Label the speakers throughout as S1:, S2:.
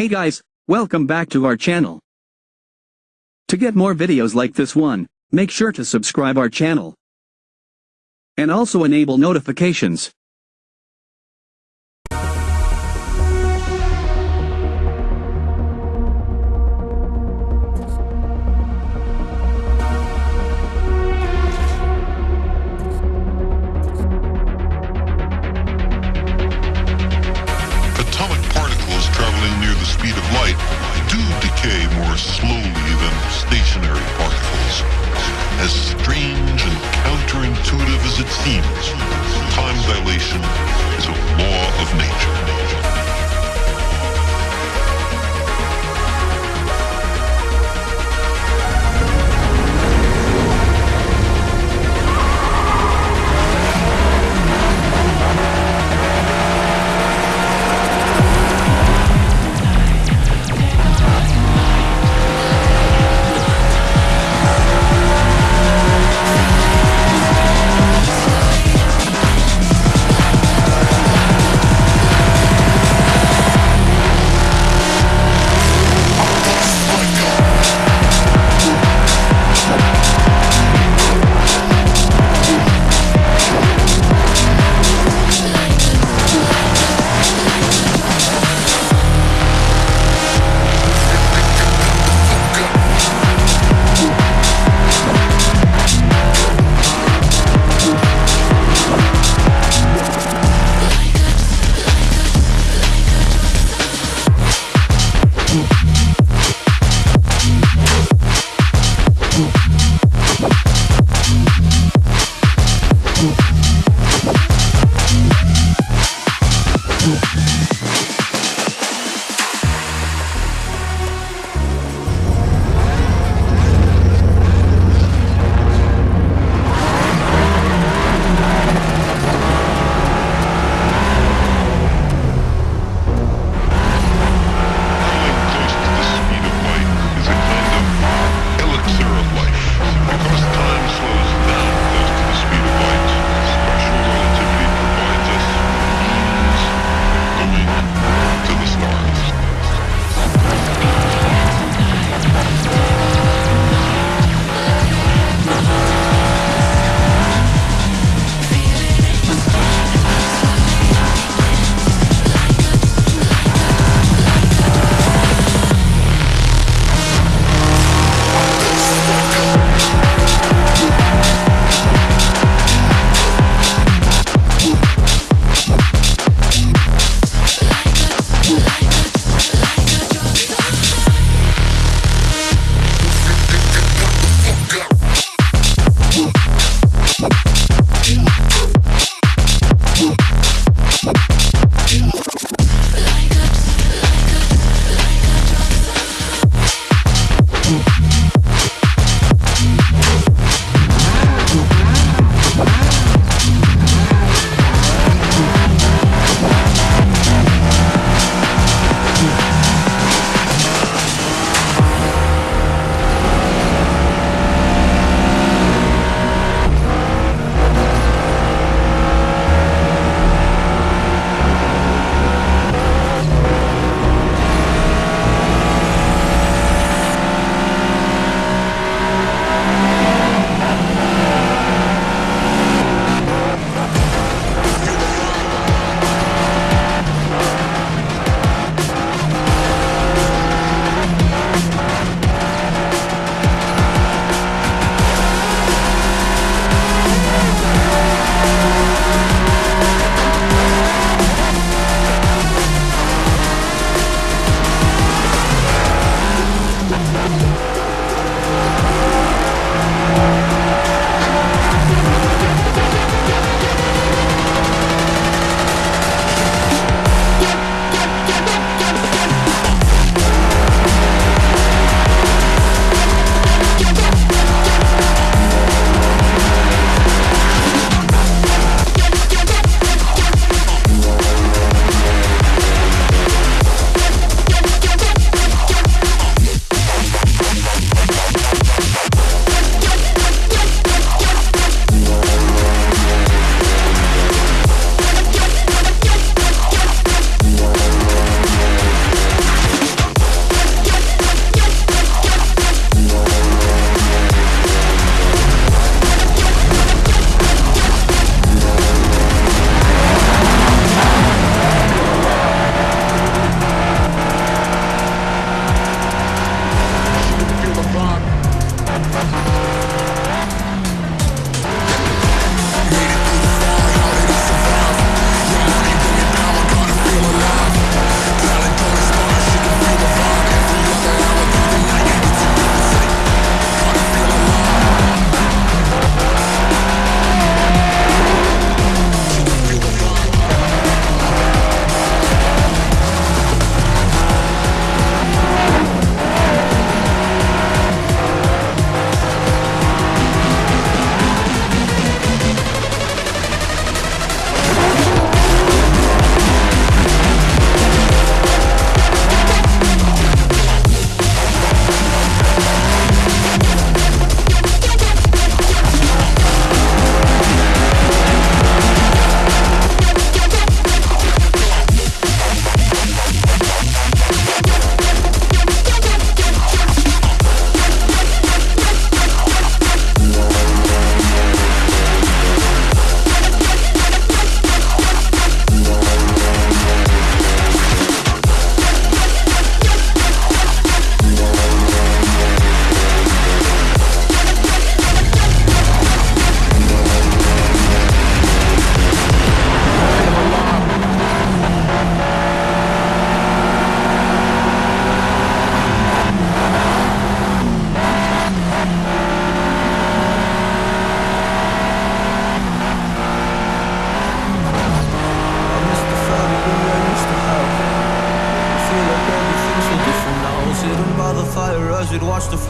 S1: Hey guys, welcome back to our channel. To get more videos like this one, make sure to subscribe our channel. And also enable notifications.
S2: Stationary particles. As strange and counterintuitive as it seems, time dilation is a law of nature.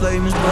S3: We'd watch the